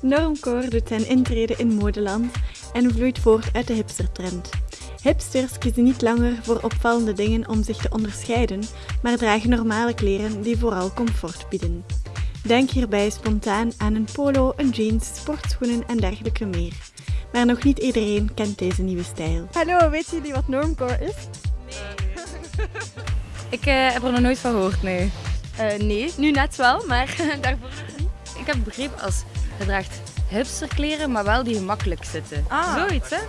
Normcore doet zijn intrede in modeland en vloeit voort uit de hipstertrend. Hipsters kiezen niet langer voor opvallende dingen om zich te onderscheiden, maar dragen normale kleren die vooral comfort bieden. Denk hierbij spontaan aan een polo, een jeans, sportschoenen en dergelijke meer. Maar nog niet iedereen kent deze nieuwe stijl. Hallo, weet jullie wat normcore is? Ik eh, heb er nog nooit van gehoord, nee. Uh, nee, nu net wel, maar daarvoor nog niet. Ik heb begrepen als je draagt hipsterkleren, maar wel die gemakkelijk zitten. Ah. Zoiets, hè?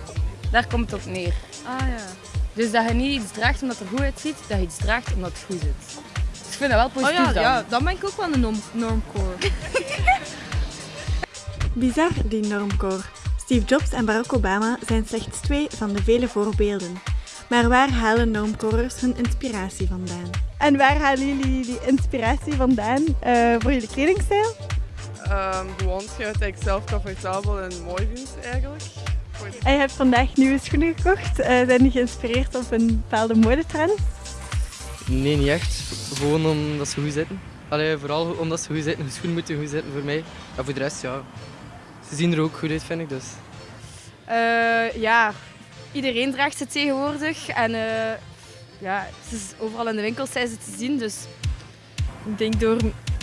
Daar komt het op neer. Ah ja. Dus dat je niet iets draagt omdat het er goed uitziet, dat je iets draagt omdat het goed zit. Dus ik vind dat wel Oh positief ja, dan. ja, dan ben ik ook wel een norm normcore. Bizar, die normcore. Steve Jobs en Barack Obama zijn slechts twee van de vele voorbeelden. Maar waar halen normcorers hun inspiratie vandaan? En waar halen jullie die inspiratie vandaan eh, voor jullie kledingstijl? Ehm, gewoon hetgeen dat ik zelf comfortabel en mooi vind eigenlijk. Je hebt vandaag nieuwe schoenen gekocht. Eh, zijn die geïnspireerd op een bepaalde modetrend? Nee, niet echt. Gewoon omdat ze goed zitten. Allee, vooral omdat ze goed zitten. De schoenen moeten goed zitten voor mij. En voor de rest, ja. Ze zien er ook goed uit, vind ik. Dus. Eh, ja, iedereen draagt ze tegenwoordig. En eh, ja, het is overal in de winkels zijn ze te zien. Dus Ik denk door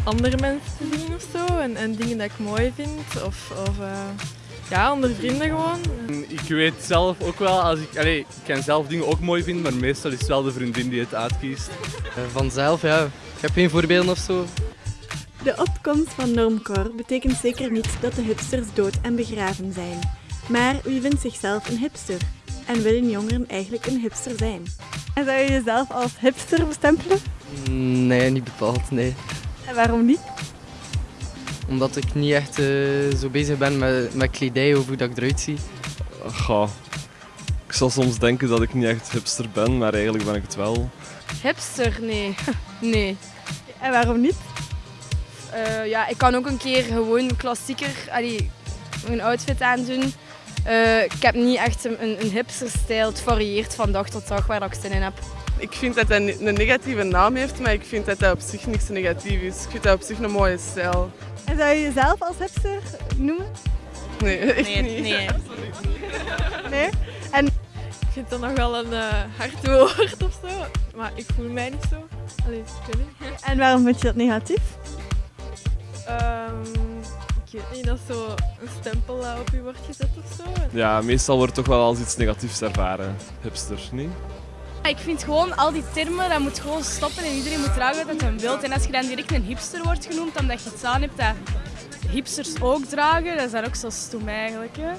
andere mensen zien of zo en, en dingen dat ik mooi vind. Of, of eh, ja, onder vrienden gewoon. Ik weet zelf ook wel, als ik, allee, ik kan zelf dingen ook mooi vinden, maar meestal is het wel de vriendin die het uitkiest. Eh, vanzelf, ja. Ik heb geen voorbeelden of zo. De opkomst van normcore betekent zeker niet dat de hipsters dood en begraven zijn. Maar wie vindt zichzelf een hipster? En willen jongeren eigenlijk een hipster zijn? En zou je jezelf als hipster bestempelen? Nee, niet bepaald, nee. En waarom niet? Omdat ik niet echt eh, zo bezig ben met, met kledij of hoe dat ik eruit zie. Goh. Ik zal soms denken dat ik niet echt hipster ben, maar eigenlijk ben ik het wel. hipster, nee. nee. En waarom niet? Eh, ja, ik kan ook een keer gewoon klassieker, allee, een outfit aandoen. Eh, ik heb niet echt een, een, een hipster-stijl. Het varieert van dag tot dag waar ik zin in heb. Ik vind dat hij een negatieve naam heeft, maar ik vind dat hij op zich niks negatief is. Ik vind dat op zich een mooie stijl. En zou je jezelf als hipster noemen? Nee, echt Nee, niet. nee. Nee? Ik vind dat nog wel een eh, hard woord of zo. Maar ik voel mij niet zo. Allee, ik weet niet. En waarom vind je dat negatief? Ehm, ik weet niet, dat zo een stempel eh, op je wordt gezet of zo. Ja, meestal wordt het toch wel als iets negatiefs ervaren. Hipster, niet? Ik vind gewoon al die termen, dat moet gewoon stoppen en iedereen moet dragen wat hij wil. En als je dan direct een hipster wordt genoemd, omdat je iets aan hebt dat hipsters ook dragen, dat is dan ook zo stom eigenlijk. Hè.